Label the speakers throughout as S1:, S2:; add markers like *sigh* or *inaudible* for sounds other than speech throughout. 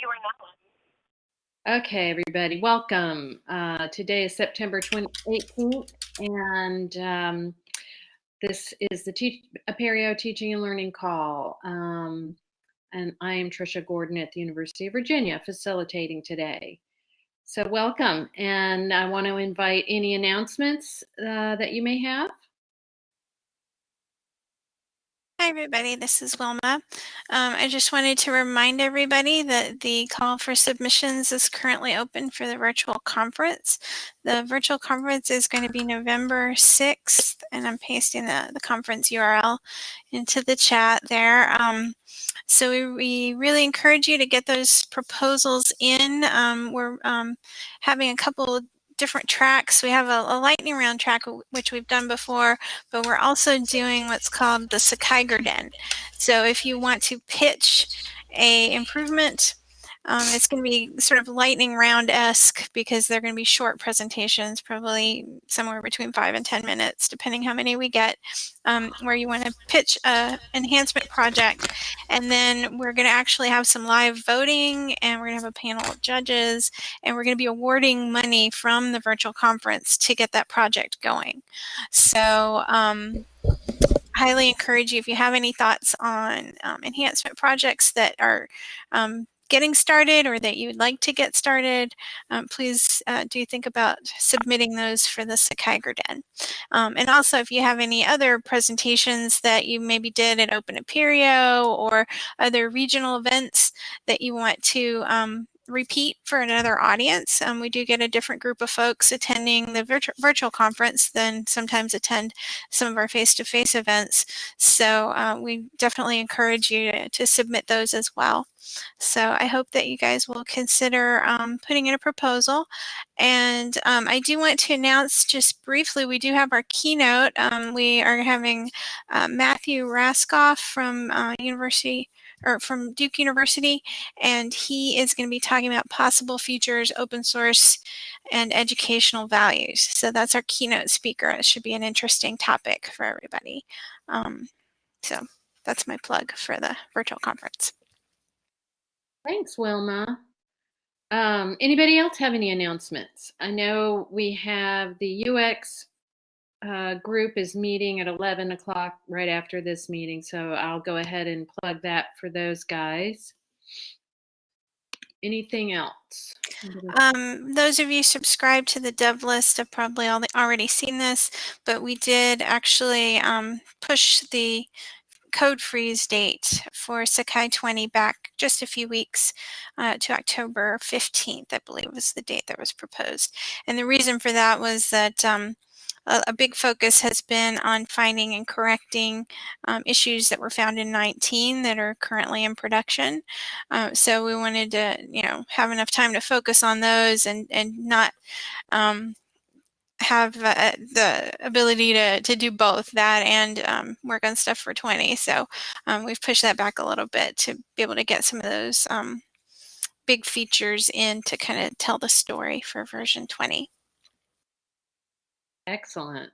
S1: You are not. Okay, everybody, welcome. Uh, today is September 18th, and um, this is the Te- Apereo Teaching and Learning Call. Um, and I am Trisha Gordon at the University of Virginia, facilitating today. So, welcome, and I want to invite any announcements uh, that you may have.
S2: Hi, everybody. This is Wilma. Um, I just wanted to remind everybody that the call for submissions is currently open for the virtual conference. The virtual conference is going to be November 6th, and I'm pasting the, the conference URL into the chat there. Um, so we, we, really encourage you to get those proposals in. Um, we're um, having a couple different tracks. We have a, a, lightning round track, which we've done before, but we're also doing what's called the Sakai Den. So if you want to pitch a improvement um, it's going to be sort of lightning round-esque because they're going to be short presentations, probably somewhere between five and 10 minutes, depending how many we get, um, where you want to pitch a enhancement project. And then we're going to actually have some live voting and we're going to have a panel of judges and we're going to be awarding money from the virtual conference to get that project going. So um, highly encourage you if you have any thoughts on um, enhancement projects that are um, getting started or that you would like to get started, um, please uh, do think about submitting those for the Sakai. Um, and also if you have any other presentations that you maybe did at Open Apereo or other regional events that you want to um, repeat for another audience. Um, we do get a different group of folks attending the virtu virtual conference than sometimes attend some of our face-to-face -face events. So uh, we definitely encourage you to, to, submit those as well. So I hope that you guys will consider um, putting in a proposal. And um, I do want to announce just briefly, we do have our keynote. Um, we are having uh, Matthew Rascoff from uh, University or from Duke University, and he is going to be talking about possible futures, open source, and educational values. So that's our keynote speaker. It should be an interesting topic for everybody. Um, so that's my plug for the virtual conference.
S1: Thanks, Wilma. Um, anybody else have any announcements? I know we have the UX uh, group is meeting at 11 o'clock right after this meeting, so I'll go ahead and plug that for those guys. Anything else?
S2: Um, those of you subscribed to the dev list have probably already seen this, but we did actually um, push the code freeze date for Sakai 20 back just a few weeks uh, to October 15th, I believe was the date that was proposed. And the reason for that was that um, a, a, big focus has been on finding and correcting um, issues that were found in 19 that are currently in production. Uh, so we wanted to, you know, have enough time to focus on those and, and not um, have uh, the ability to, to do both that and um, work on stuff for 20. So um, we've pushed that back a little bit to be able to get some of those um, big features in to kind of tell the story for version 20.
S1: Excellent.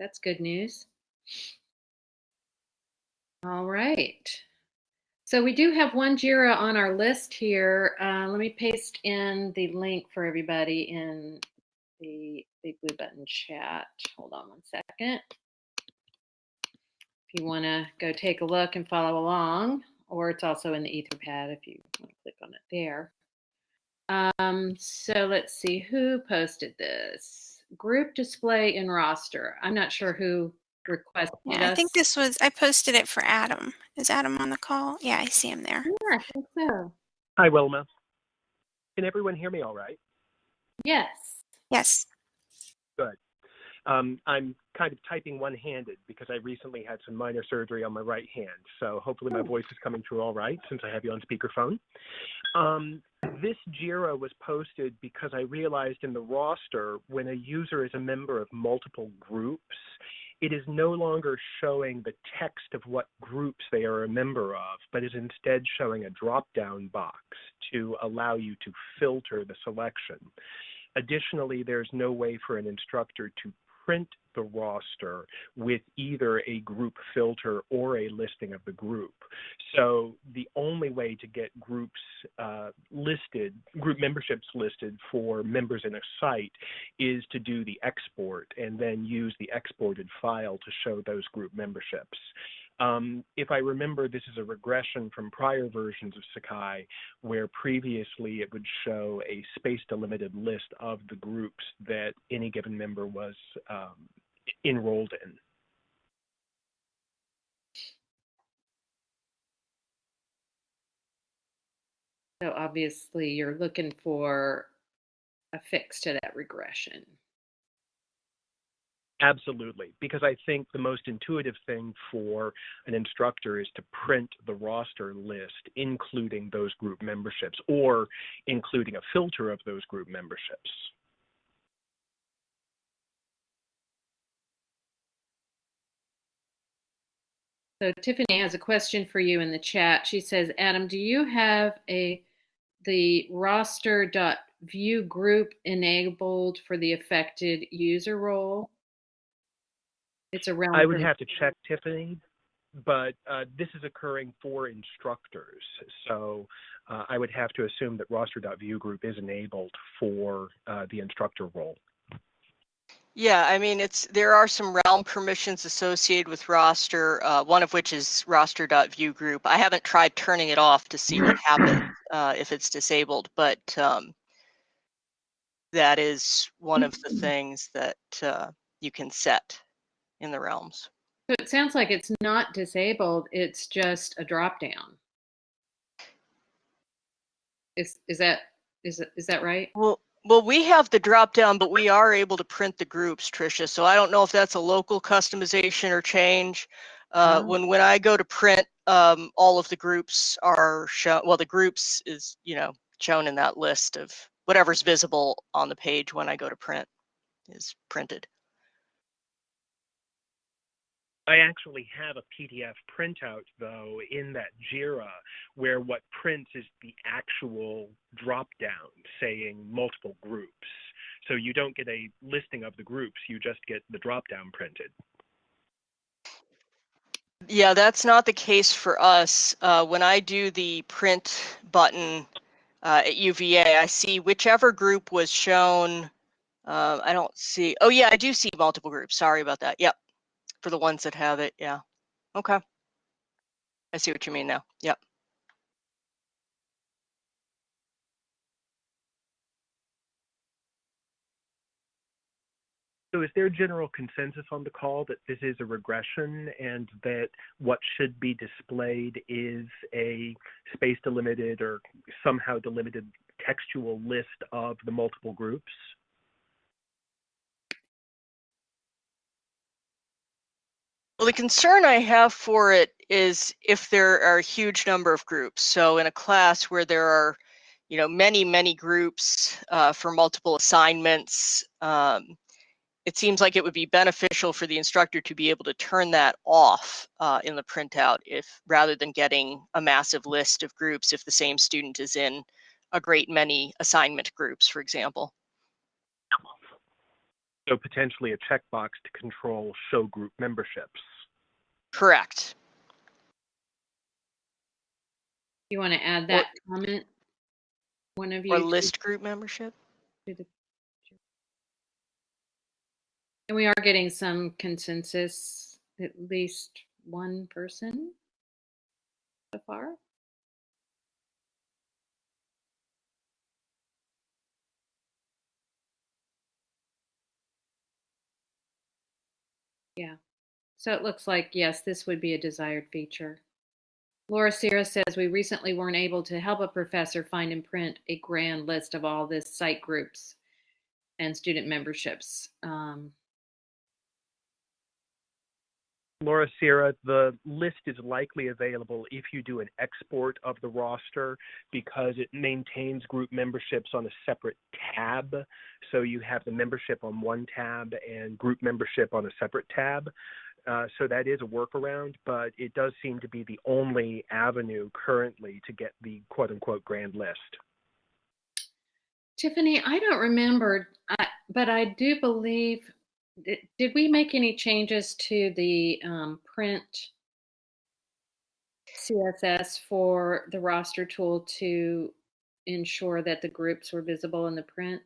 S1: That's good news. All right. So we do have one JIRA on our list here. Uh, let me paste in the link for everybody in the big blue button chat. Hold on one second. If you want to go take a look and follow along, or it's also in the Etherpad if you want to click on it there. Um, so let's see who posted this. Group display in roster. I'm not sure who requested
S2: yeah, I think this was, I posted it for Adam. Is Adam on the call? Yeah, I see him there.
S1: Yeah, I think so.
S3: Hi, Wilma. Can everyone hear me all right?
S1: Yes.
S2: Yes.
S3: Good. Um, I'm kind of typing one-handed because I recently had some minor surgery on my right hand. So hopefully my oh. voice is coming through all right since I have you on speakerphone. Um, this JIRA was posted because I realized in the roster when a user is a member of multiple groups, it is no longer showing the text of what groups they are a member of, but is instead showing a drop-down box to allow you to filter the selection. Additionally, there's no way for an instructor to print the roster with either a group filter or a listing of the group. So the only way to get groups uh, listed, group memberships listed for members in a site is to do the export and then use the exported file to show those group memberships. Um, if I remember, this is a regression from prior versions of Sakai, where previously it would show a space delimited list of the groups that any given member was um, enrolled in.
S1: So obviously you're looking for a fix to that regression.
S3: Absolutely, because I think the most intuitive thing for an instructor is to print the roster list, including those group memberships or including a filter of those group memberships.
S1: So Tiffany has a question for you in the chat. She says, Adam, do you have a the roster.view group enabled for the affected user role? It's around.
S3: I would have to check, Tiffany, but uh, this is occurring for instructors. So uh, I would have to assume that roster.view group is enabled for uh, the instructor role.
S4: Yeah, I mean, it's there are some realm permissions associated with roster, uh, one of which is roster.view group. I haven't tried turning it off to see what happens uh, if it's disabled, but um, that is one of the things that uh, you can set in the realms.
S1: So it sounds like it's not disabled, it's just a drop down. Is is that is is that right?
S4: Well, well, we have the drop down, but we are able to print the groups, Tricia. So I don't know if that's a local customization or change. Uh,
S1: Oh.
S4: When when I go to print, um, all of the groups are shown. Well, the groups is you know shown in that list of whatever's visible on the page when I go to print is printed.
S3: I actually have a PDF printout, though, in that JIRA, where what prints is the actual drop down saying multiple groups. So you don't get a listing of the groups, you just get the drop down printed.
S4: Yeah, that's not the case for us. Uh, when I do the print button uh, at UVA, I see whichever group was shown. Uh, I don't see. Oh, yeah, I do see multiple groups. Sorry about that. Yep. For the ones that have it. Yeah. Okay. I see what you mean now. Yep.
S3: So is there general consensus on the call that this is a regression and that what should be displayed is a space delimited or somehow delimited textual list of the multiple groups?
S4: Well, the concern I have for it is if there are a huge number of groups. So in a class where there are, you know, many, many groups uh, for multiple assignments, um, it seems like it would be beneficial for the instructor to be able to turn that off uh, in the printout if rather than getting a massive list of groups if the same student is in a great many assignment groups, for example.
S3: So potentially a checkbox to control show group memberships.
S4: Correct.
S1: You want to add that comment? One of you.
S4: Or
S1: to-
S4: list group membership.
S1: to the- And we are getting some consensus, at least one person so far. Yeah, so it looks like, yes, this would be a desired feature. Laura Sierra says, we recently weren't able to help a professor find and print a grand list of all the site groups and student memberships. Um,
S3: Laura Sierra, the list is likely available if you do an export of the roster because it maintains group memberships on a separate tab. So you have the membership on one tab and group membership on a separate tab. Uh, so that is a workaround, but it does seem to be the only avenue currently to get the quote unquote grand list.
S1: Tiffany, I don't remember, but I do believe did, we make any changes to the um, print CSS for the roster tool to ensure that the groups were visible in the print?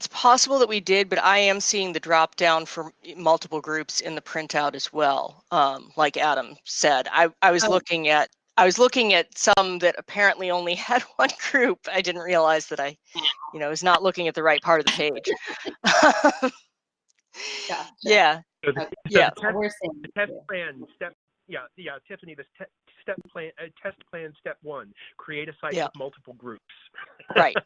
S4: It's possible that we did, but I am seeing the drop down for multiple groups in the printout as well. Um, like Adam said, I, I was
S1: Oh.
S4: looking at I was looking at some that apparently only *laughs* had one group. I didn't realize that I, you know, was not looking at the right part of the page. *laughs*
S1: Gotcha. *laughs*
S4: yeah,
S3: So the,
S1: Okay.
S3: so
S4: Yeah.
S3: the test, the test plan step, yeah, yeah, Tiffany, this te- step plan, uh, test plan step one, create a site
S4: Yeah.
S3: with multiple groups. *laughs*
S4: right.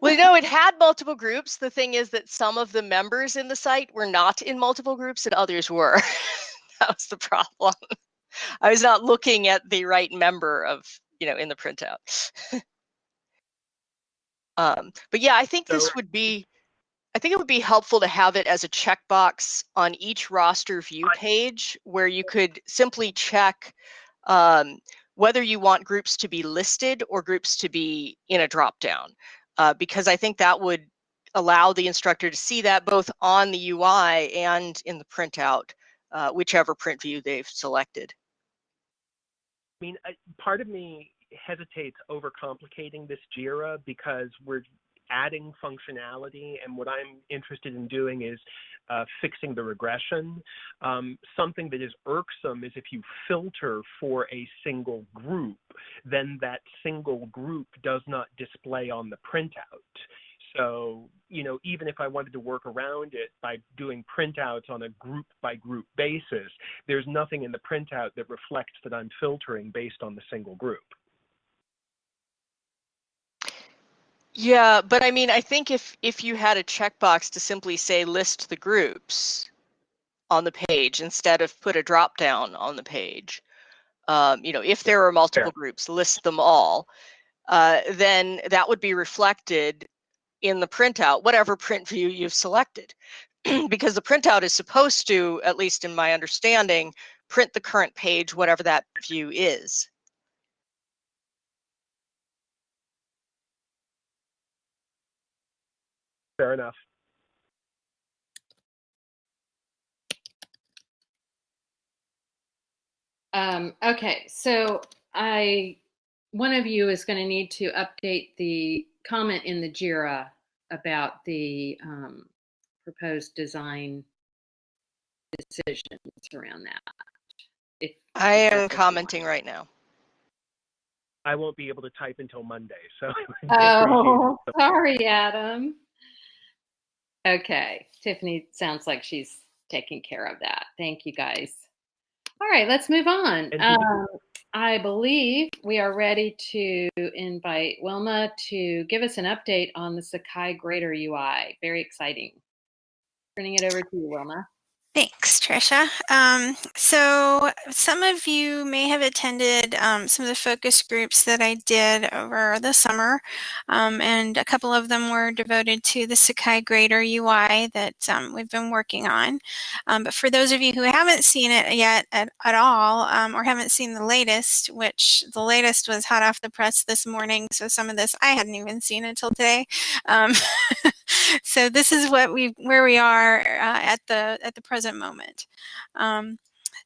S4: well, no, it had multiple groups. The thing is that some of the members in the site were not in multiple groups and others were. *laughs* that was the problem. I was not looking at the right member of, you know, in the printout. *laughs* um, but yeah, I think this would be, I think it would be helpful to have it as a checkbox on each roster view page where you could simply check um, whether you want groups to be listed or groups to be in a dropdown, uh, because I think that would allow the instructor to see that both on the UI and in the printout, uh, whichever print view they've selected.
S3: I mean, part of me hesitates over complicating this JIRA because we're adding functionality, and what I'm interested in doing is uh, fixing the regression. Um, something that is irksome is if you filter for a single group, then that single group does not display on the printout. So, you know, even if I wanted to work around it by doing printouts on a group by group basis, there's nothing in the printout that reflects that I'm filtering based on the single group.
S4: Yeah, but I mean, I think if if you had a checkbox to simply say list the groups on the page instead of put a drop down on the page, um, you know, if there are multiple groups, list them all, uh, then that would be reflected in the printout, whatever print view you've selected. *clears throat* because the printout is supposed to, at least in my understanding, print the current page, whatever that view is.
S3: Fair enough.
S1: Um, okay, so I, one of you is going to need to update the comment in the JIRA about the um, proposed design decisions around that. If,
S4: I
S1: if
S4: am
S1: what you want.
S4: commenting right now.
S3: I won't be able to type until Monday, so. *laughs*
S1: Oh, sorry, Adam. Okay, Tiffany sounds like she's taking care of that. Thank you, guys. All right, let's move on. Um, I believe we are ready to invite Wilma to give us an update on the Sakai Grader UI. Very exciting. Turning it over to you, Wilma.
S2: Thanks, Trisha. Um, so some of you may have attended um, some of the focus groups that I did over the summer, um, and a couple of them were devoted to the Sakai Grader UI that um, we've been working on. Um, but for those of you who haven't seen it yet at, at all, um, or haven't seen the latest, which the latest was hot off the press this morning, so some of this I hadn't even seen until today. *laughs* So this is what we where we are uh, at the at the present moment. Um,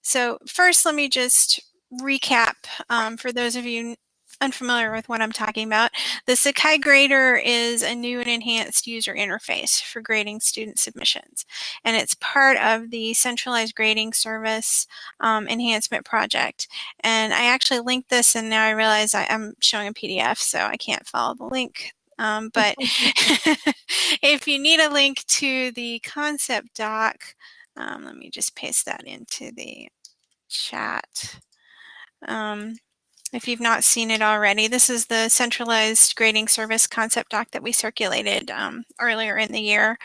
S2: so first, let me just recap um, for those of you unfamiliar with what I'm talking about. The Sakai Grader is a new and enhanced user interface for grading student submissions, and it's part of the centralized grading service um, enhancement project. And I actually linked this, and now I realize I, am showing a PDF, so I can't follow the link um, but *laughs* if you need a link to the concept doc, um, let me just paste that into the chat. Um, if you've not seen it already, this is the centralized grading service concept doc that we circulated um, earlier in the year.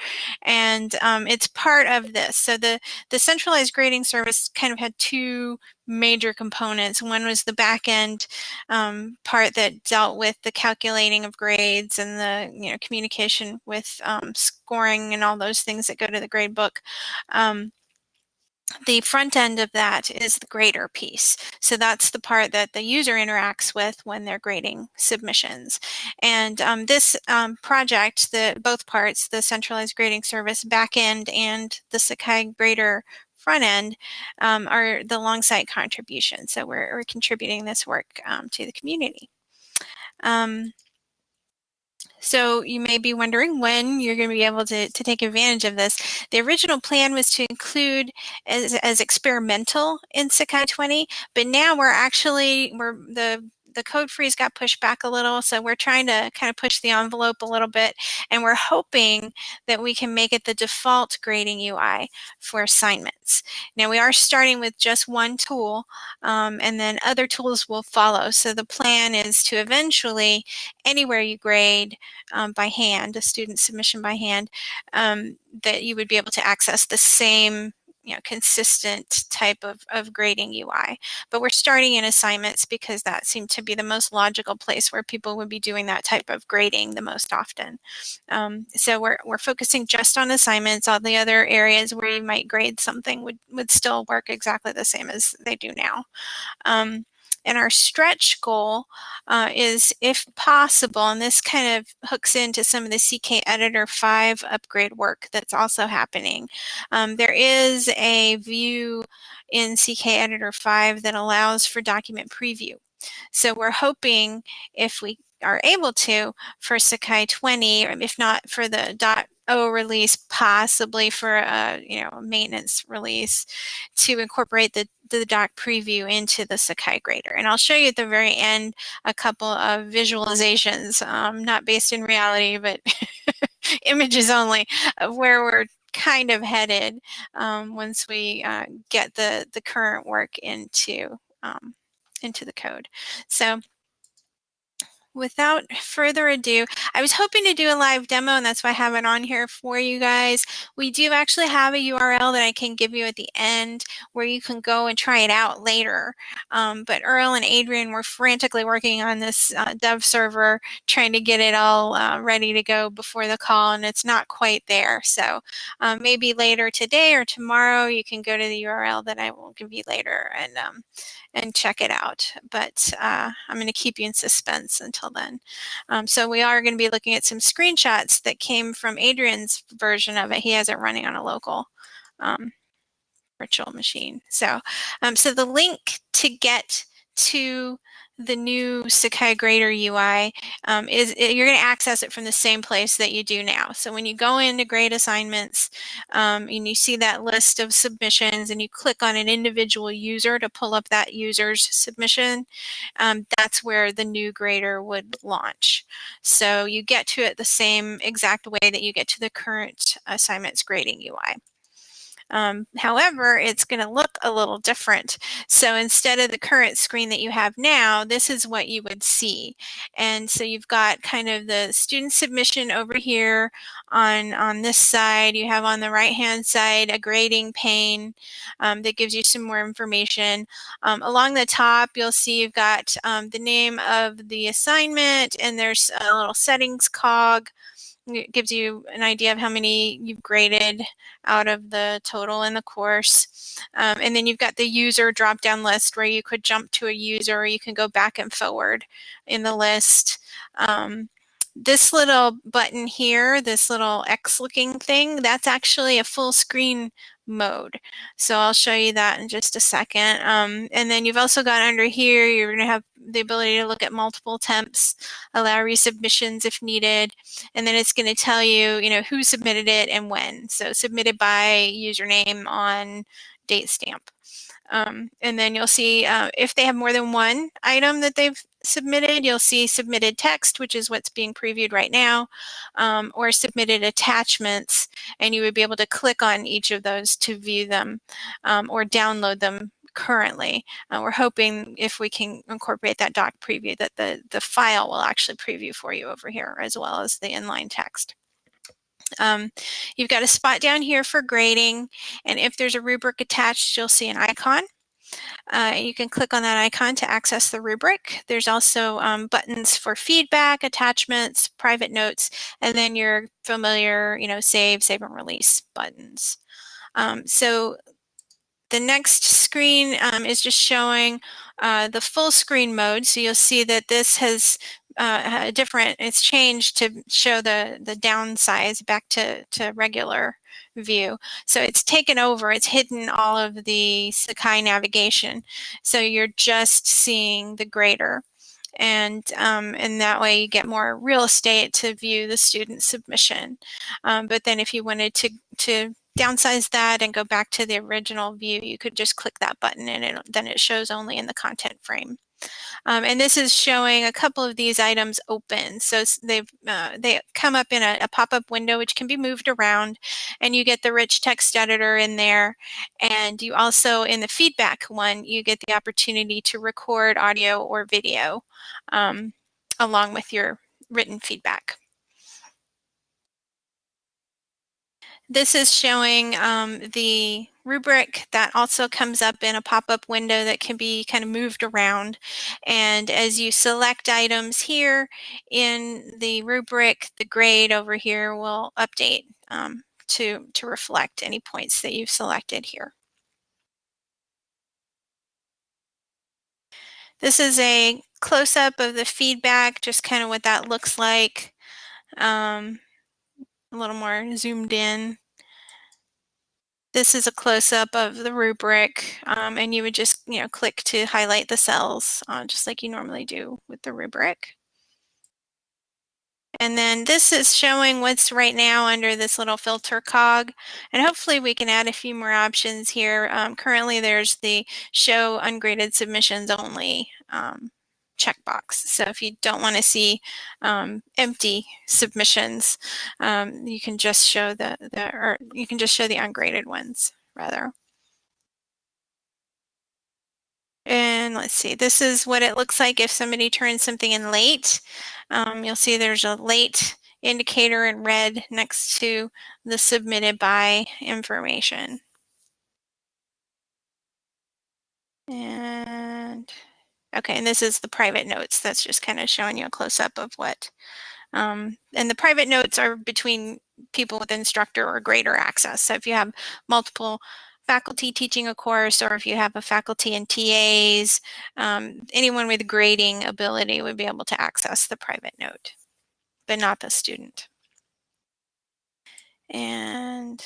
S2: And um, it's part of this. So the, the centralized grading service kind of had two major components. One was the back end um, part that dealt with the calculating of grades and the you know communication with um, scoring and all those things that go to the grade book. Um, the front end of that is the grader piece. So that's the part that the user interacts with when they're grading submissions. And um, this um, project, the both parts, the centralized grading service backend and the Sakai grader front end um, are the Longsight contribution. So we're, we're contributing this work um, to the community. So you may be wondering when you're going to be able to, to take advantage of this. The original plan was to include as, as experimental in Sakai 20, but now we're actually, we're the the code freeze got pushed back a little. So we're trying to kind of push the envelope a little bit. And we're hoping that we can make it the default grading UI for assignments. Now we are starting with just one tool um, and then other tools will follow. So the plan is to eventually, anywhere you grade um, by hand, a student submission by hand, um, that you would be able to access the same you know, consistent type of, of grading UI. But we're starting in assignments because that seemed to be the most logical place where people would be doing that type of grading the most often. Um, so we're, we're focusing just on assignments. All the other areas where you might grade something would, would still work exactly the same as they do now. Um, and our stretch goal uh, is, if possible, and this kind of hooks into some of the CK Editor 5 upgrade work that's also happening. Um, there is a view in CK Editor 5 that allows for document preview. So we're hoping if we are able to for Sakai 20, if not for the dot O release, possibly for a you know maintenance release, to incorporate the the doc preview into the Sakai grader. And I'll show you at the very end a couple of visualizations, um, not based in reality, but *laughs* images only, of where we're kind of headed um, once we uh, get the the current work into um, into the code. So without further ado, I was hoping to do a live demo and that's why I have it on here for you guys. We do actually have a URL that I can give you at the end where you can go and try it out later. Um, but Earl and Adrian were frantically working on this uh, dev server, trying to get it all uh, ready to go before the call and it's not quite there. So um, maybe later today or tomorrow you can go to the URL that I will give you later and um, and check it out. But uh, I'm going to keep you in suspense until then. Um, so we are going to be looking at some screenshots that came from Adrian's version of it. He has it running on a local um, virtual machine. So, um, so the link to get to the new Sakai Grader UI um, is you're going to access it from the same place that you do now. So when you go into grade assignments um, and you see that list of submissions and you click on an individual user to pull up that user's submission, um, that's where the new grader would launch. So you get to it the same exact way that you get to the current assignments grading UI. Um, however, it's going to look a little different. So instead of the current screen that you have now, this is what you would see. And so you've got kind of the student submission over here on, on this side. You have on the right-hand side a grading pane um, that gives you some more information. Um, along the top, you'll see you've got um, the name of the assignment and there's a little settings cog. It gives you an idea of how many you've graded out of the total in the course. Um, and then you've got the user drop-down list where you could jump to a user or you can go back and forward in the list. Um, this little button here, this little X looking thing, that's actually a full screen mode. So I'll show you that in just a second. Um, and then you've also got under here, you're going to have the ability to look at multiple attempts, allow resubmissions if needed, and then it's going to tell you, you know, who submitted it and when. So submitted by username on date stamp. Um, and then you'll see uh, if they have more than one item that they've submitted, you'll see submitted text, which is what's being previewed right now, um, or submitted attachments, and you would be able to click on each of those to view them um, or download them currently. Uh, we're hoping if we can incorporate that doc preview that the, the file will actually preview for you over here as well as the inline text. Um, you've got a spot down here for grading, and if there's a rubric attached, you'll see an icon. Uh, you can click on that icon to access the rubric. There's also um, buttons for feedback, attachments, private notes, and then your familiar, you know, save, save and release buttons. Um, so the next screen um, is just showing uh, the full screen mode. So you'll see that this has uh, a different, it's changed to show the, the downsize back to, to regular view. So it's taken over, it's hidden all of the Sakai navigation. So you're just seeing the grader. And, um, and that way you get more real estate to view the student submission. Um, but then if you wanted to, to downsize that and go back to the original view, you could just click that button and it, then it shows only in the content frame. Um, and this is showing a couple of these items open. So they've uh, they come up in a, a pop-up window which can be moved around and you get the rich text editor in there. And you also in the feedback one, you get the opportunity to record audio or video um, along with your written feedback. This is showing um, the rubric that also comes up in a pop-up window that can be kind of moved around. And as you select items here in the rubric, the grade over here will update um, to, to reflect any points that you've selected here. This is a close-up of the feedback, just kind of what that looks like. Um, a little more zoomed in. This is a close-up of the rubric, um, and you would just, you know, click to highlight the cells, uh, just like you normally do with the rubric. And then this is showing what's right now under this little filter cog. And hopefully we can add a few more options here. Um, currently there's the show ungraded submissions only um, checkbox. So if you don't want to see um, empty submissions, um, you can just show the, the or you can just show the ungraded ones rather. And let's see, this is what it looks like if somebody turns something in late. Um, you'll see there's a late indicator in red next to the submitted by information. And Okay, and this is the private notes. That's just kind of showing you a close-up of what. Um, and the private notes are between people with instructor or grader access. So if you have multiple faculty teaching a course or if you have a faculty and TAs, um, anyone with grading ability would be able to access the private note, but not the student. And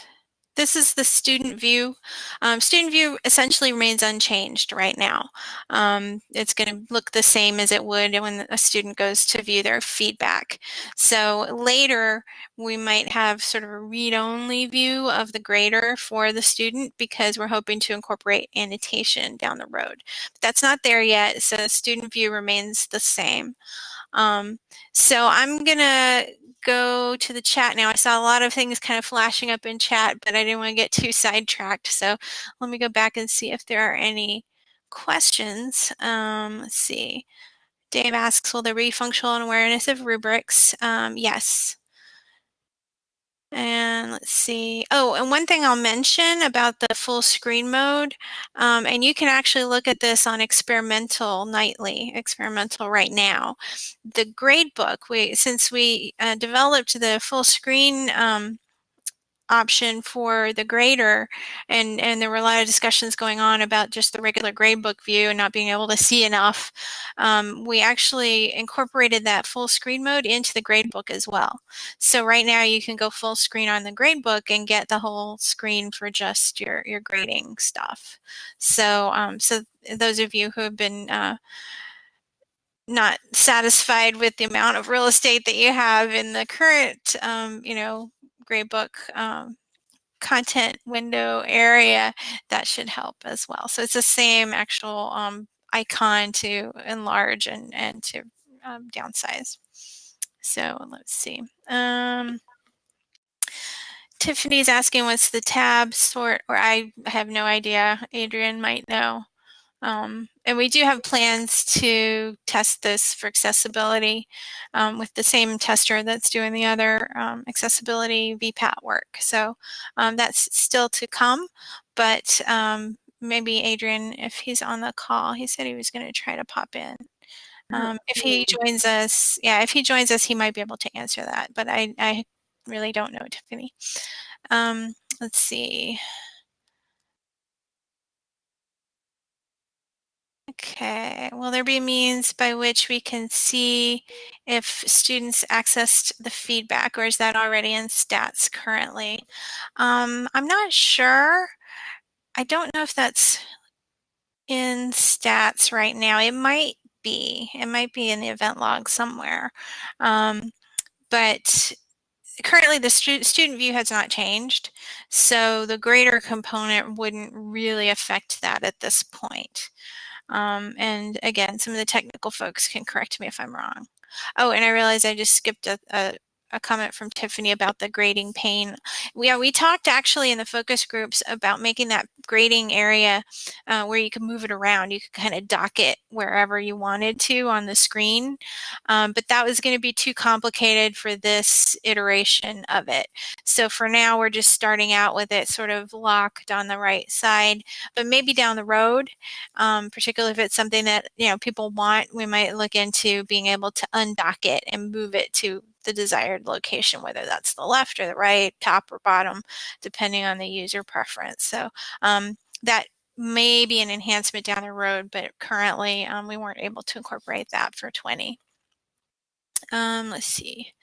S2: this is the student view. Um, student view essentially remains unchanged right now. Um, it's going to look the same as it would when a student goes to view their feedback. So later we might have sort of a read-only view of the grader for the student because we're hoping to incorporate annotation down the road. But that's not there yet, so student view remains the same. Um, so I'm going to go to the chat now. I saw a lot of things kind of flashing up in chat, but I didn't want to get too *laughs* sidetracked. So let me go back and see if there are any questions. Um, let's see. Dave asks, will there be functional awareness of rubrics? Um, yes. And let's see. Oh, and one thing I'll mention about the full screen mode, um, and you can actually look at this on experimental nightly, experimental right now. The gradebook, we since we uh, developed the full screen um, option for the grader and and there were a lot of discussions going on about just the regular gradebook view and not being able to see enough. Um, we actually incorporated that full screen mode into the gradebook as well. So right now you can go full screen on the gradebook and get the whole screen for just your your grading stuff. So um, so those of you who have been uh, not satisfied with the amount of real estate that you have in the current, um, you know, gradebook um, content window area, that should help as well. So it's the same actual um, icon to enlarge and, and to um, downsize. So let's see. Um, Tiffany's asking what's the tab sort, or I have no idea. Adrian might know. Um, and we do have plans to test this for accessibility um, with the same tester that's doing the other um, accessibility VPAT work. So um, that's still to come, but um, maybe Adrian, if he's on the call, he said he was going to try to pop in. Um, if he joins us, yeah, if he joins us, he might be able to answer that, but I, I really don't know, Tiffany. let's see. Okay, will there be means by which we can see if students accessed the feedback or is that already in stats currently? Um, I'm not sure. I don't know if that's in stats right now. It might be. It might be in the event log somewhere. Um, but currently the stu student view has not changed. So the grader component wouldn't really affect that at this point. Um, and again, some of the technical folks can correct me if I'm wrong. Oh, and I realized I just skipped a, a a comment from Tiffany about the grading pane. We, yeah, we talked actually in the focus groups about making that grading area uh, where you can move it around. You could kind of dock it wherever you wanted to on the screen. Um, but that was going to be too complicated for this iteration of it. So for now, we're just starting out with it sort of locked on the right side, but maybe down the road, um, particularly if it's something that, you know, people want, we might look into being able to undock it and move it to the desired location, whether that's the left or the right, top or bottom, depending on the user preference. So um, that may be an enhancement down the road, but currently um, we weren't able to incorporate that for 20. Um, let's see.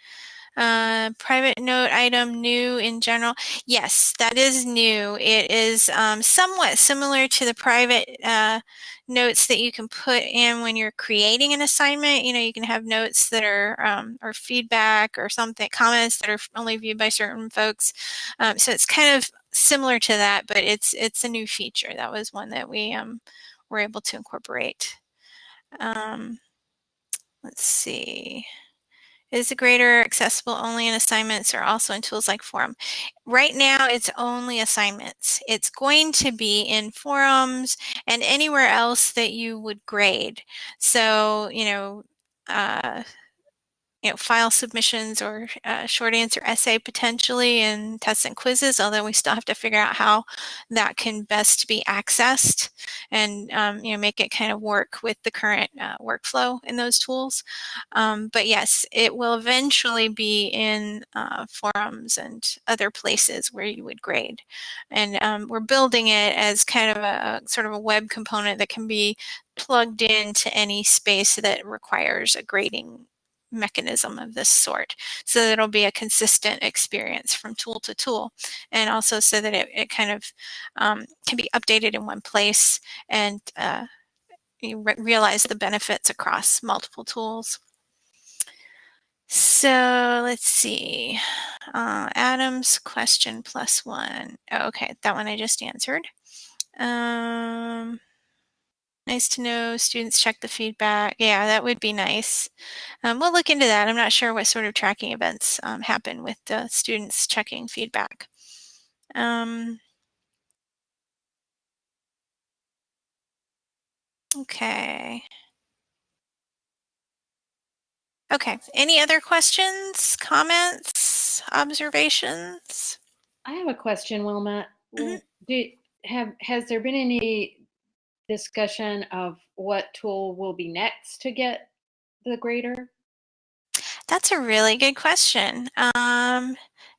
S2: Uh, private note item new in general. Yes, that is new. It is um, somewhat similar to the private uh, notes that you can put in when you're creating an assignment. You know, you can have notes that are um, or feedback or something, comments that are only viewed by certain folks. Um, so it's kind of similar to that, but it's it's a new feature. That was one that we um, were able to incorporate. Um, let's see. Is the grader accessible only in assignments or also in tools like Forum? Right now, it's only assignments. It's going to be in forums and anywhere else that you would grade. So, you know, uh, you know, file submissions or uh, short answer essay potentially and tests and quizzes, although we still have to figure out how that can best be accessed and, um, you know, make it kind of work with the current uh, workflow in those tools. Um, but yes, it will eventually be in uh, forums and other places where you would grade. And um, we're building it as kind of a, a sort of a web component that can be plugged into any space that requires a grading mechanism of this sort so that it'll be a consistent experience from tool to tool and also so that it, it kind of um, can be updated in one place and uh, you re realize the benefits across multiple tools. So let's see. Uh, Adam's question plus one. Oh, okay, that one I just answered. Um, Nice to know students check the feedback. Yeah, that would be nice. Um, we'll look into that. I'm not sure what sort of tracking events um, happen with the students checking feedback. Um, okay. Okay, any other questions, comments, observations?
S1: I have a question, Wilma.
S2: Mm -hmm.
S1: Do, have has there been any discussion of what tool will be next to get the grader?
S2: That's a really good question. Um,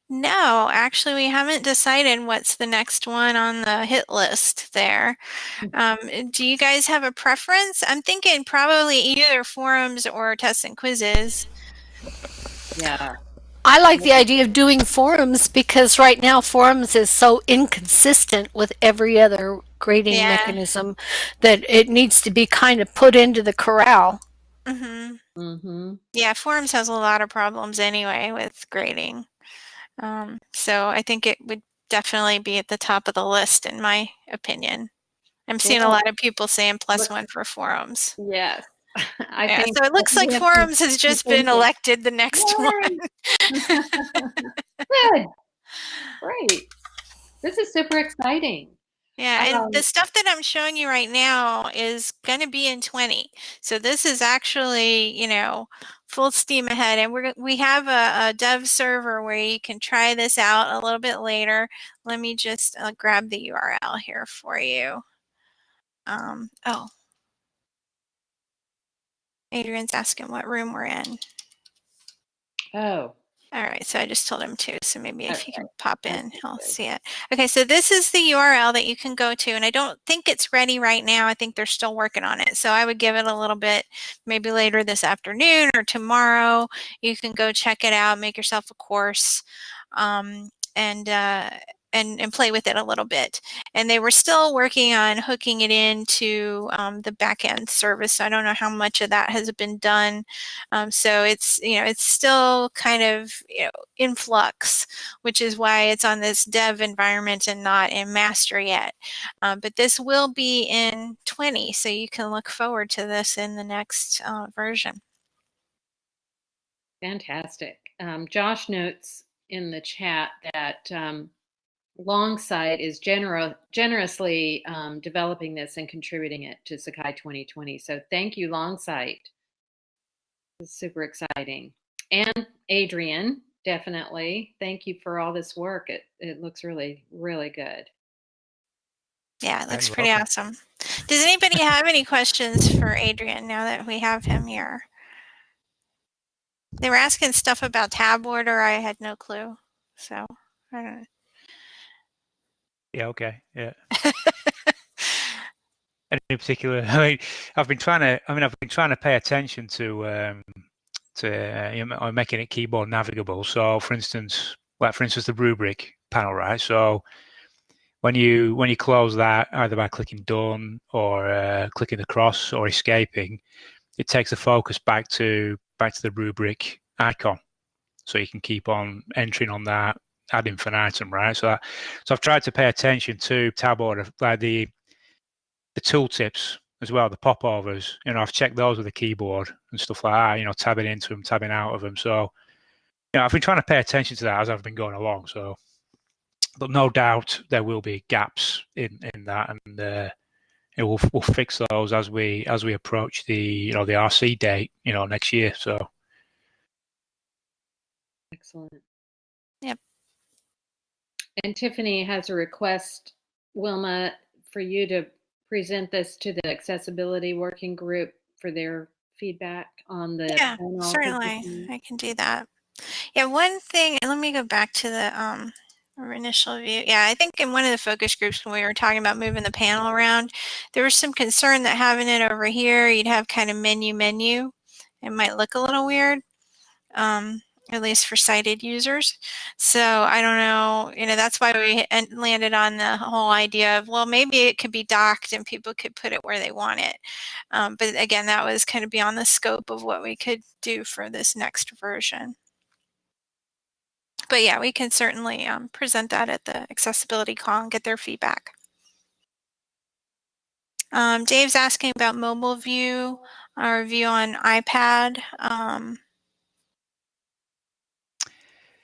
S2: no, actually, we haven't decided what's the next one on the hit list there. Hmm. Um, do you guys have a preference? I'm thinking probably either forums or tests and quizzes.
S1: Yeah.
S5: I like the idea of doing forums because right now forums is so inconsistent with every other grading yeah. mechanism that it needs to be kind of put into the corral.
S2: Mm-hmm.
S1: Mm-hmm.
S2: Yeah, forums has a lot of problems anyway with grading. Um, so I think it would definitely be at the top of the list in my opinion. I'm seeing yeah. a lot of people saying plus one for forums.
S1: Yes. *laughs*
S2: I yeah, think so it looks like forums has just been elected the next Yay. one. *laughs* *laughs*
S1: Good. Great. This is super exciting.
S2: Yeah, and um, the stuff that I'm showing you right now is going to be in 20. So this is actually, you know, full steam ahead. And we're, we have a, a dev server where you can try this out a little bit later. Let me just uh, grab the URL here for you. Um, oh, Adrian's asking what room we're in.
S1: Oh,
S2: All right, so I just told him to, so maybe if
S1: Okay.
S2: you can pop in, he'll see it. Okay, so this is the URL that you can go to, and I don't think it's ready right now. I think they're still working on it. So I would give it a little bit, maybe later this afternoon or tomorrow. You can go check it out, make yourself a course, um, and uh, and and play with it a little bit. And they were still working on hooking it into um, the backend service. I don't know how much of that has been done. Um, so it's you know it's still kind of you know in flux, which is why it's on this dev environment and not in master yet. Um, but this will be in 20, so you can look forward to this in the next uh, version.
S1: Fantastic. Um, Josh notes in the chat that um, Longsight is gener- generously um, developing this and contributing it to Sakai 2020. So thank you, Longsight. This is super exciting. And Adrian, definitely. Thank you for all this work. It, it looks really, really good.
S2: Yeah, it looks pretty
S6: welcome.
S2: awesome. Does anybody have any questions for Adrian now that we have him here? They were asking stuff about tab order. I had no clue. So I don't know.
S6: Yeah, okay. Yeah. In particular, *laughs* I mean, I've been trying to. I mean, I've been trying to pay attention to um, to uh, you know, making it keyboard navigable. So, for instance, like for instance, the rubric panel, right? So, when you when you close that, either by clicking done or uh, clicking the cross or escaping, it takes the focus back to back to the rubric icon, so you can keep on entering on that ad infinitum, right? So, that, so I've tried to pay attention to tab order, like the the tooltips as well, the popovers. You know, I've checked those with the keyboard and stuff like that. You know, tabbing into them, tabbing out of them. So, you know, I've been trying to pay attention to that as I've been going along. So, but no doubt there will be gaps in in that, and uh, we'll we'll fix those as we as we approach the you know the RC date, you know, next year. So,
S1: Excellent. And Tiffany has a request, Wilma, for you to present this to the accessibility working group for their feedback on the
S2: Yeah,
S1: panel
S2: certainly. I can do that. Yeah, one thing, and let me go back to the um our initial view. Yeah, I think in one of the focus groups when we were talking about moving the panel around, there was some concern that having it over here, you'd have kind of menu menu. It might look a little weird. Um, at least for sighted users. So I don't know, you know, that's why we landed on the whole idea of, well, maybe it could be docked and people could put it where they want it. Um, but again, that was kind of beyond the scope of what we could do for this next version. But yeah, we can certainly um, present that at the accessibility call and get their feedback. Um, Dave's asking about mobile view, our view on iPad. Um,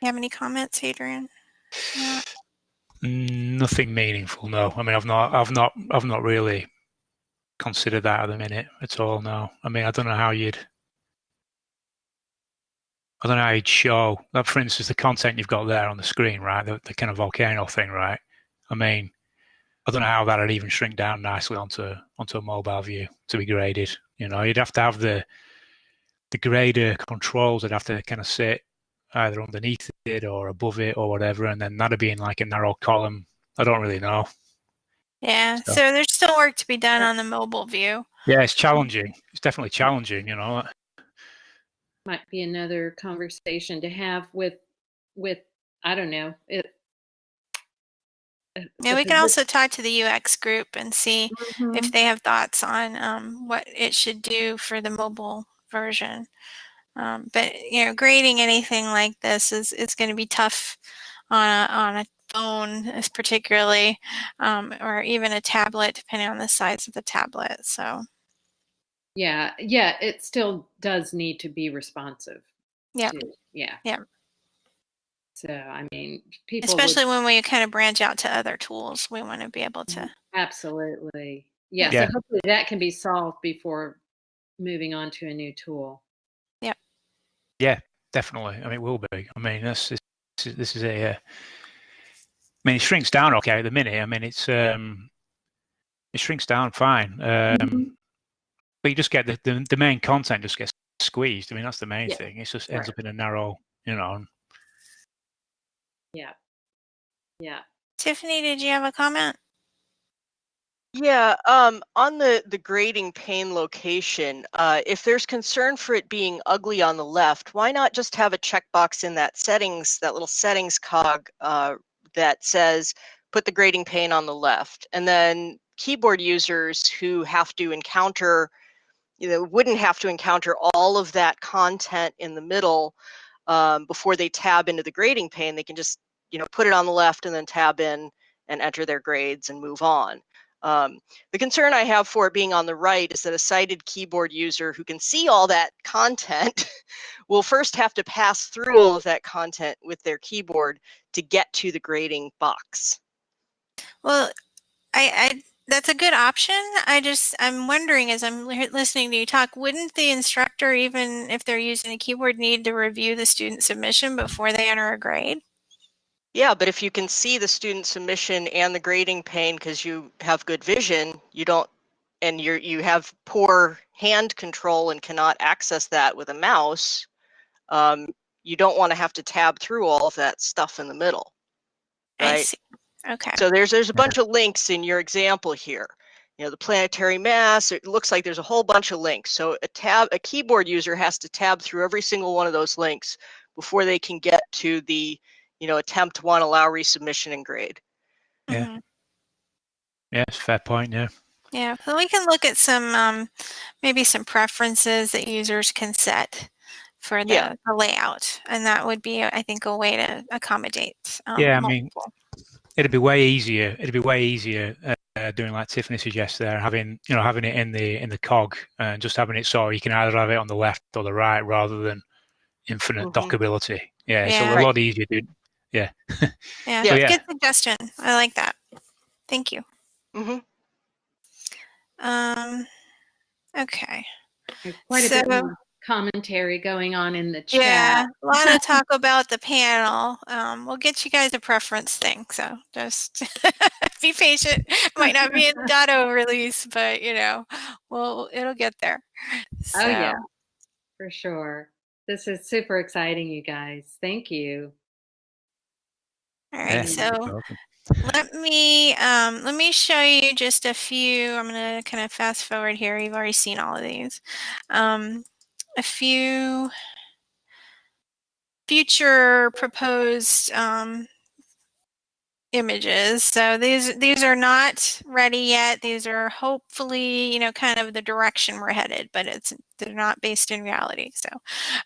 S2: you have any comments, Adrian?
S6: Mm, nothing meaningful. No, I mean, I've not, I've not, I've not really considered that at the minute at all. No, I mean, I don't know how you'd. I don't know how you'd show, like for instance, the content you've got there on the screen, right? The, the kind of volcano thing, right? I mean, I don't know how that'd even shrink down nicely onto onto a mobile view to be graded. You know, you'd have to have the the grader controls that have to kind of sit either underneath it or above it or whatever, and then that'd be in like a narrow column. I don't really know.
S2: Yeah,
S6: So-
S2: so there's still work to be done on the mobile view.
S6: Yeah, it's challenging. It's definitely challenging. You know,
S1: Might be another conversation to have with, with, I don't know, it. uh,
S2: Yeah, we can also talk to the UX group and see
S1: Mhm.
S2: if they have thoughts on um, what it should do for the mobile version. Um, but you know, grading anything like this is is going to be tough on a, on a phone, as particularly, um, or even a tablet, depending on the size of the tablet. So
S1: Yeah, yeah, it still does need to be responsive.
S2: Yeah.
S1: to- Yeah.
S2: Yep.
S1: So, I mean, people would-
S2: especially when we kind of branch out to other tools, we want to be able to.
S1: Absolutely. Yeah,
S6: Yeah.
S1: so hopefully that can be solved before moving on to a new tool.
S6: Definitely. I mean, it will be. I mean, this is this is, this is a. Uh, I mean, it shrinks down okay at the minute. I mean, it's um, it shrinks down fine. Um,
S1: Mhm.
S6: but you just get the, the the main content just gets squeezed. I mean, that's the main
S1: Yeah,
S6: thing. It just ends
S1: right.
S6: up in a narrow, you know.
S1: Yeah. Yeah.
S2: Tiffany, did you have a comment?
S4: Yeah, um, on the, the grading pane location, uh, if there's concern for it being ugly on the left, why not just have a checkbox in that settings, that little settings cog uh, that says put the grading pane on the left. And then keyboard users who have to encounter, you know, wouldn't have to encounter all of that content in the middle um, before they tab into the grading pane. They can just, you know, put it on the left and then tab in and enter their grades and move on. Um, the concern I have for it being on the right is that a sighted keyboard user who can see all that content *laughs* will first have to pass through all of that content with their keyboard to get to the grading box.
S2: Well, I, I that's a good option. I just I'm wondering as I'm listening to you talk, wouldn't the instructor even if they're using a keyboard need to review the student submission before they enter a grade?
S4: Yeah, but if you can see the student submission and the grading pane because you have good vision, you don't, and you you have poor hand control and cannot access that with a mouse, um, you don't want to have to tab through all of that stuff in the middle, right?
S2: I see. Okay.
S4: So there's there's a bunch of links in your example here. You know, the planetary mass, it looks like there's a whole bunch of links. So a tab, a keyboard user has to tab through every single one of those links before they can get to the you know, attempt one, allow resubmission and grade.
S6: Yeah. Mm-hmm. Yeah, fair point. Yeah.
S2: Yeah, so we can look at some um, maybe some preferences that users can set for the, yeah. the, layout, and that would be, I think, a way to accommodate.
S6: Um, yeah, I multiple. mean, it'd be way easier. It'd be way easier uh, doing like Tiffany suggests there, having you know having it in the in the cog and just having it so you can either have it on the left or the right rather than infinite mm-hmm. dockability. Yeah, yeah, it's a lot easier to yeah.
S2: yeah. So, yeah. Good suggestion. I like that. Thank you.
S4: Mm-hmm.
S2: Um, okay.
S1: There's quite so, a bit more commentary going on in the chat.
S2: Yeah, a lot of talk about the panel. Um, we'll get you guys a preference thing, so just *laughs* be patient. Might not be *laughs* a Dotto release, but you know, well, it'll get there.
S1: So. Oh yeah, for sure. This is super exciting, you guys. Thank you.
S2: All right, so let me um, let me show you just a few. I'm going to kind of fast forward here. You've already seen all of these. Um, a few future proposed um, images. So these these are not ready yet. These are hopefully, you know, kind of the direction we're headed, but it's they're not based in reality. So,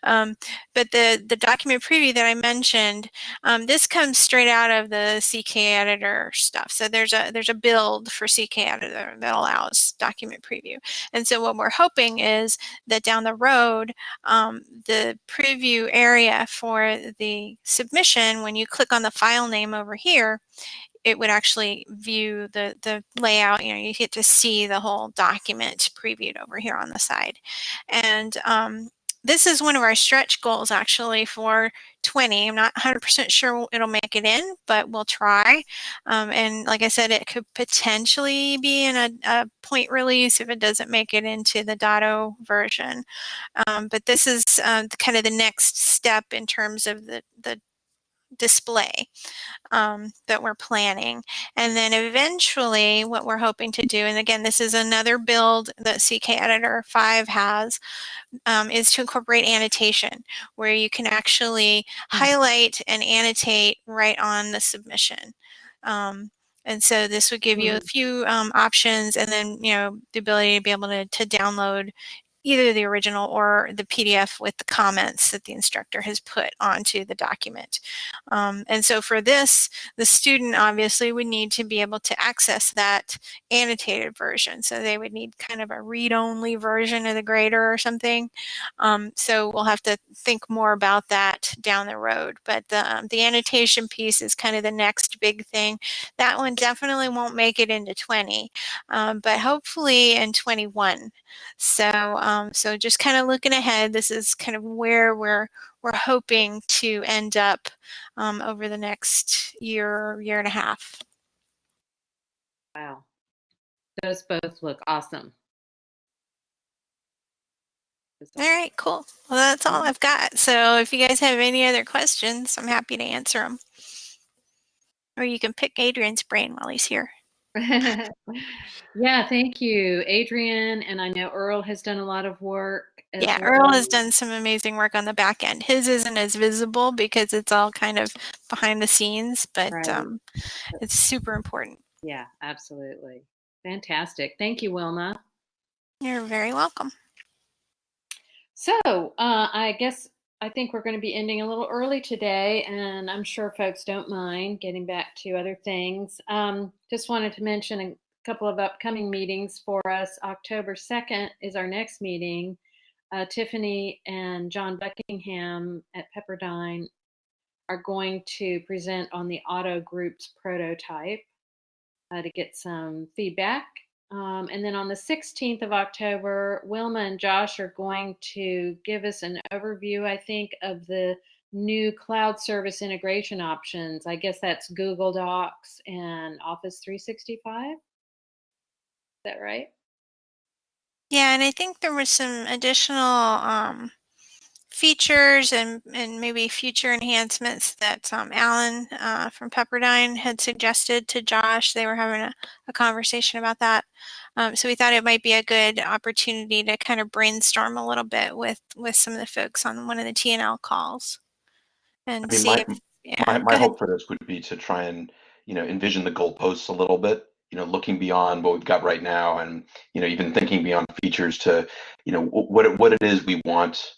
S2: um, but the the document preview that I mentioned, um, this comes straight out of the CK editor stuff. So there's a there's a build for CK editor that allows document preview. And so what we're hoping is that down the road, um, the preview area for the submission, when you click on the file name over here, it would actually view the, the layout, you know, you get to see the whole document previewed over here on the side. And um, this is one of our stretch goals actually for 20. I'm not 100% sure it'll make it in, but we'll try. Um, and like I said, it could potentially be in a, a, point release if it doesn't make it into the Dotto version. Um, but this is uh, kind of the next step in terms of the, the display um, that we're planning. And then eventually what we're hoping to do, and again, this is another build that CK Editor 5 has, um, is to incorporate annotation where you can actually mm-hmm. highlight and annotate right on the submission. Um, and so this would give you a few um, options and then, you know, the ability to be able to, to download either the original or the PDF with the comments that the instructor has put onto the document. Um, and so for this, the student obviously would need to be able to access that annotated version. So they would need kind of a read-only version of the grader or something. Um, so we'll have to think more about that down the road. But the, um, the annotation piece is kind of the next big thing. That one definitely won't make it into 20, um, but hopefully in 21. So um, so just kind of looking ahead, this is kind of where we're we're hoping to end up um, over the next year, year and a half.
S1: Wow, those both look awesome.
S2: All right, cool. Well, that's all I've got. So if you guys have any other questions, I'm happy to answer them. Or you can pick Adrian's brain while he's here. *laughs*
S1: yeah, thank you, Adrian. And I know Earl has done a lot of work.
S2: Yeah,
S1: well.
S2: Earl has done some amazing work on the back end. His isn't as visible because it's all kind of behind the scenes, but
S1: Right.
S2: um, it's super important.
S1: Yeah, absolutely. Fantastic. Thank you, Wilma.
S2: You're very welcome.
S1: So uh, I guess I think we're going to be ending a little early today, and I'm sure folks don't mind getting back to other things. Um, just wanted to mention a couple of upcoming meetings for us. October 2nd is our next meeting. Uh, Tiffany and John Buckingham at Pepperdine are going to present on the auto groups prototype uh, to get some feedback. Um, and then on the 16th of October, Wilma and Josh are going to give us an overview, I think, of the new cloud service integration options. I guess that's Google Docs and Office 365. Is that right?
S2: Yeah, and I think there was some additional um, features and, and maybe future enhancements that um, Alan uh, from Pepperdine had suggested to Josh. They were having a, a conversation about that. Um, so we thought it might be a good opportunity to kind of brainstorm a little bit with, with some of the folks on one of the T&L calls and
S7: I mean,
S2: see
S7: my,
S2: if, yeah,
S7: my, my hope for this would be to try and, you know, envision the goalposts a little bit, you know, looking beyond what we've got right now and, you know, even thinking beyond features to, you know, what, it- what it is we want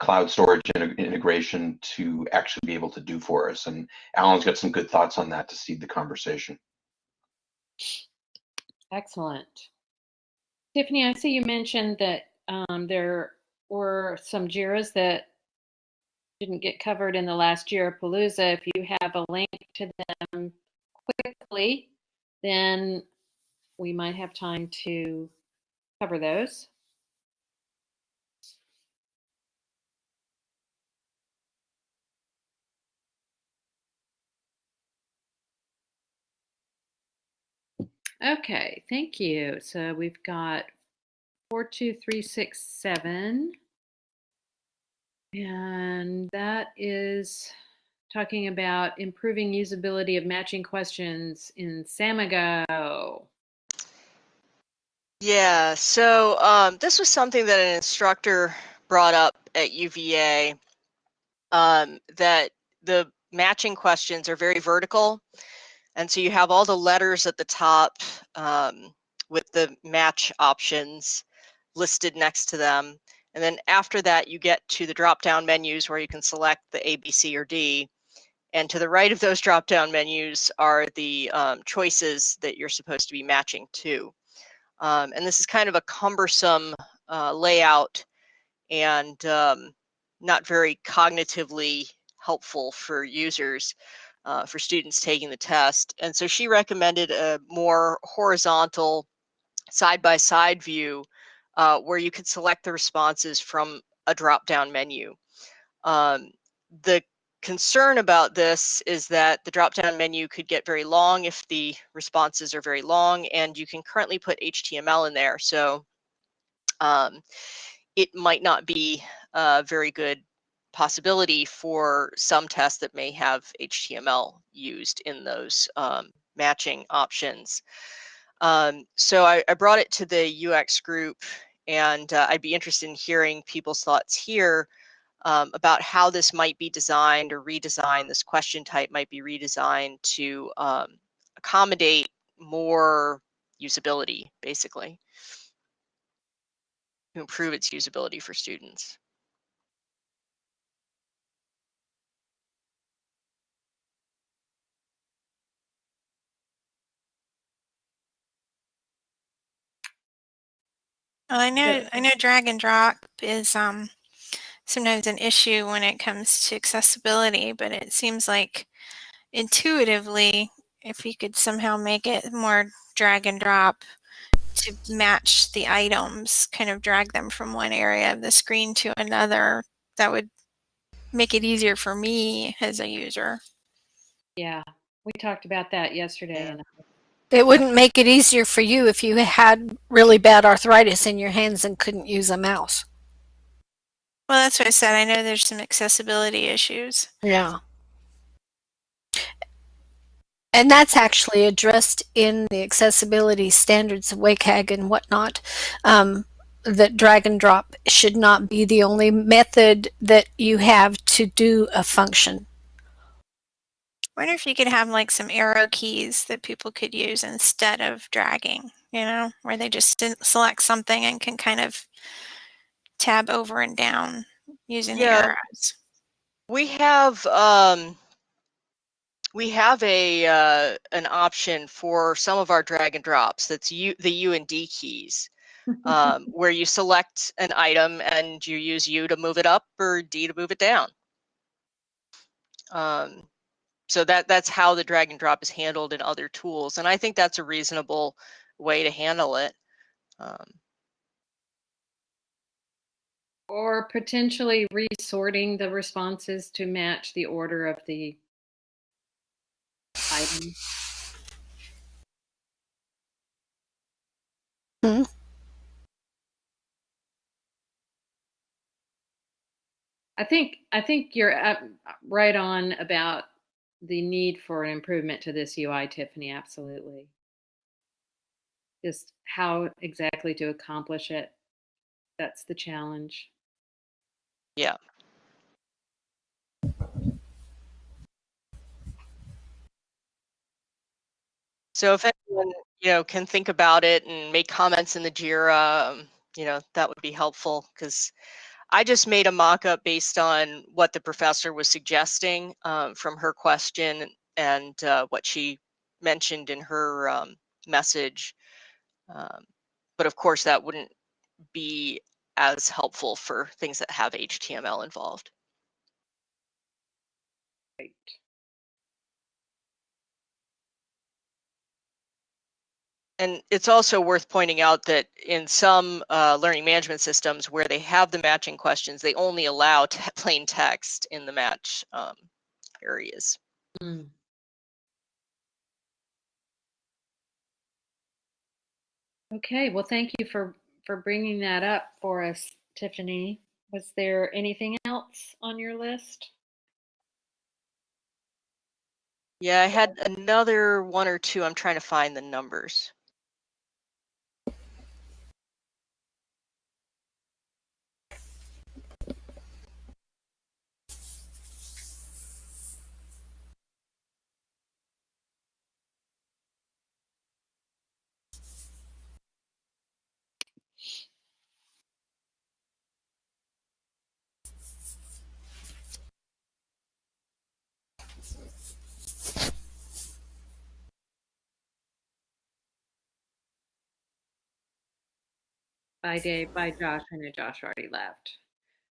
S7: cloud storage integ- integration to actually be able to do for us. And Alan's got some good thoughts on that to seed the conversation.
S1: Excellent. Tiffany, I see you mentioned that um, there were some JIRAs that didn't get covered in the last JIRA Palooza. If you have a link to them quickly, then we might have time to cover those. Okay, thank you. So we've got 42367. And that is talking about improving usability of matching questions in Samigo.
S4: Yeah, so um, this was something that an instructor brought up at UVA um, that the matching questions are very vertical. And so you have all the letters at the top um, with the match options listed next to them. And then after that, you get to the drop down menus where you can select the A, B, C, or D. And to the right of those drop down menus are the um, choices that you're supposed to be matching to. Um, and this is kind of a cumbersome uh, layout and um, not very cognitively helpful for users, uh, for students taking the test. And so she recommended a more horizontal side-by-side view uh, where you could select the responses from a drop-down menu. Um, the concern about this is that the drop-down menu could get very long if the responses are very long, and you can currently put HTML in there. So um, it might not be a very good possibility for some tests that may have HTML used in those um, matching options. Um, so I, I, brought it to the UX group, and uh, I'd be interested in hearing people's thoughts here um, about how this might be designed or redesigned. This question type might be redesigned to um, accommodate more usability, basically, to improve its usability for students.
S2: Well, I know I know drag and drop is um, sometimes an issue when it comes to accessibility, but it seems like intuitively, if you could somehow make it more drag and drop to match the items, kind of drag them from one area of the screen to another, that would make it easier for me as a user.
S1: Yeah, we talked about that yesterday. And
S5: It wouldn't make it easier for you if you had really bad arthritis in your hands and couldn't use a mouse.
S2: Well, that's what I said. I know there's some accessibility issues.
S5: Yeah. and that's actually addressed in the accessibility standards of WCAG and whatnot. Um, that drag and drop should not be the only method that you have to do a function.
S2: I wonder if you could have like some arrow keys that people could use instead of dragging, you know, where they just select something and can kind of tab over and down using yeah. the arrows.
S4: We have um, we have a uh, an option for some of our drag and drops. That's U, the U and D keys, um, *laughs* where you select an item and you use U to move it up or D to move it down. Um, so that that's how the drag and drop is handled in other tools, and I think that's a reasonable way to handle it. Um,
S1: or potentially resorting the responses to match the order of the item.
S5: Hmm.
S1: I think I think you're right on about the need for an improvement to this UI, Tiffany. Absolutely. Just how exactly to accomplish it. That's the challenge.
S4: Yeah. So if anyone, you know, can think about it and make comments in the JIRA, um, you know, that would be helpful because I just made a mock-up based on what the professor was suggesting um, from her question and uh, what she mentioned in her um, message. Um, but of course, that wouldn't be as helpful for things that have HTML involved.
S1: Right.
S4: And it's also worth pointing out that in some uh, learning management systems where they have the matching questions, they only allow *laughs* plain text in the match um, areas. Mm.
S1: Okay, well, thank you for for bringing that up for us, Tiffany. Was there anything else on your list?
S4: Yeah, I had another one or two. I'm trying to find the numbers.
S1: By Dave, by Josh. I know Josh already left.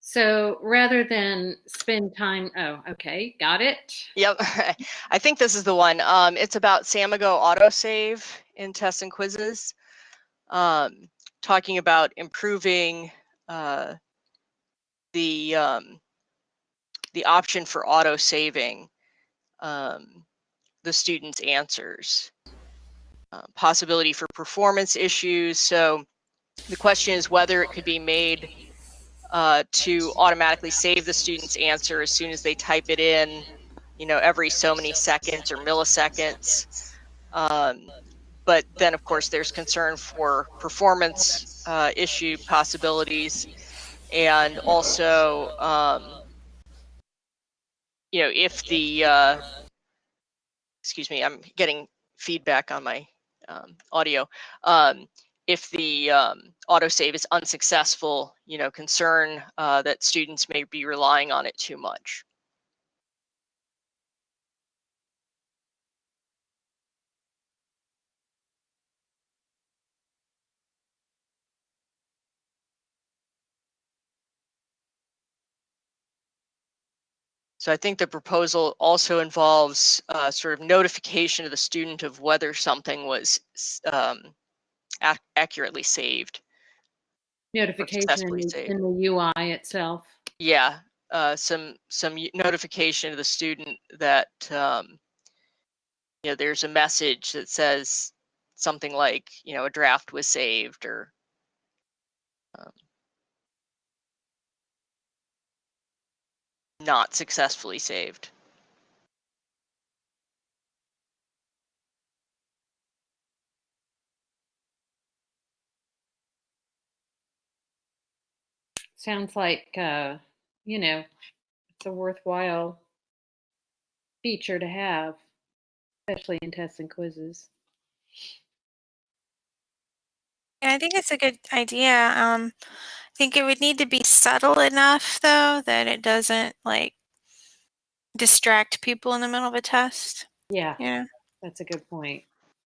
S1: So rather than spend time, oh, okay, got it.
S4: Yep, *laughs* I think this is the one. Um, it's about Samigo autosave in tests and quizzes, um, talking about improving uh, the um, the option for auto saving um, the students' answers. Uh, possibility for performance issues. So the question is whether it could be made uh, to automatically save the student's answer as soon as they type it in, you know, every so many seconds or milliseconds. Um, but then, of course, there's concern for performance uh, issue possibilities, and also, um, you know, if the uh, excuse me, I'm getting feedback on my um, audio. Um, if the um, autosave is unsuccessful, you know, concern uh, that students may be relying on it too much. So I think the proposal also involves uh, sort of notification to the student of whether something was um, ac accurately saved.
S1: Notification in, saved. in the UI itself.
S4: Yeah, uh, some some notification to the student that um, you know there's a message that says something like you know a draft was saved or um, not successfully saved.
S1: Sounds like, uh, you know, it's a worthwhile feature to have, especially in tests and quizzes.
S2: Yeah, I think it's a good idea. Um, I think it would need to be subtle enough, though, that it doesn't like distract people in the middle of a test.
S1: Yeah,
S2: Yeah.
S1: that's a good point.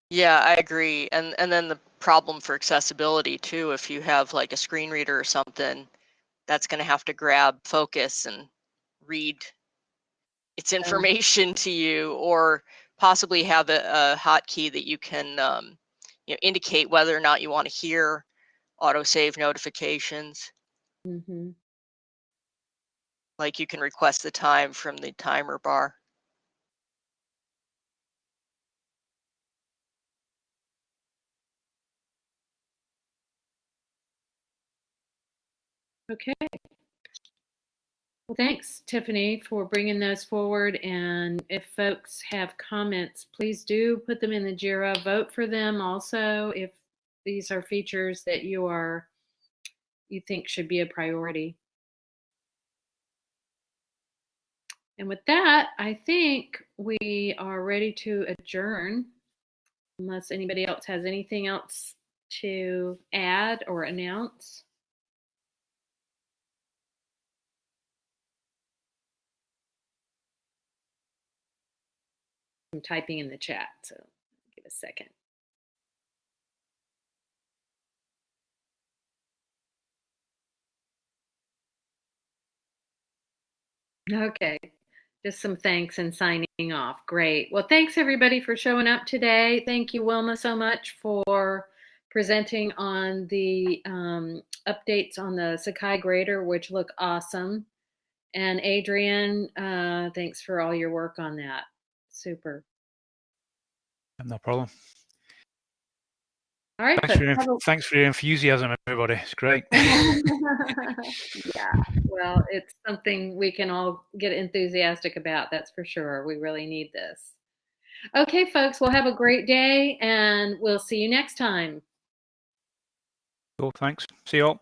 S4: Yeah, I agree. And and then the problem for accessibility too, if you have like a screen reader or something, that's going to have to grab focus and read its information to you, or possibly have a, a hotkey that you can um, you know indicate whether or not you want to hear autosave notifications.
S1: hmm
S4: Like you can request the time from the timer bar.
S1: Okay. Well, thanks, Tiffany, for bringing those forward. And if folks have comments, please do put them in the JIRA. Vote for them also if these are features that you are you think should be a priority. And with that, I think we are ready to adjourn, unless anybody else has anything else to add or announce. I'm typing in the chat, so give a second. Okay, just some thanks and signing off. Great. Well, thanks everybody for showing up today. Thank you, Wilma, so much for presenting on the um, updates on the Sakai grader, which look awesome. And Adrian, uh, thanks for all your work on that. Super.
S6: No problem.
S1: All right.
S6: Thanks for, your,
S1: a-
S6: thanks for your enthusiasm, everybody. It's great. *laughs*
S1: yeah, well, it's something we can all get enthusiastic about, that's for sure. We really need this. Okay, folks, well, have a great day and we'll see you next time.
S6: cool. Thanks. See you all.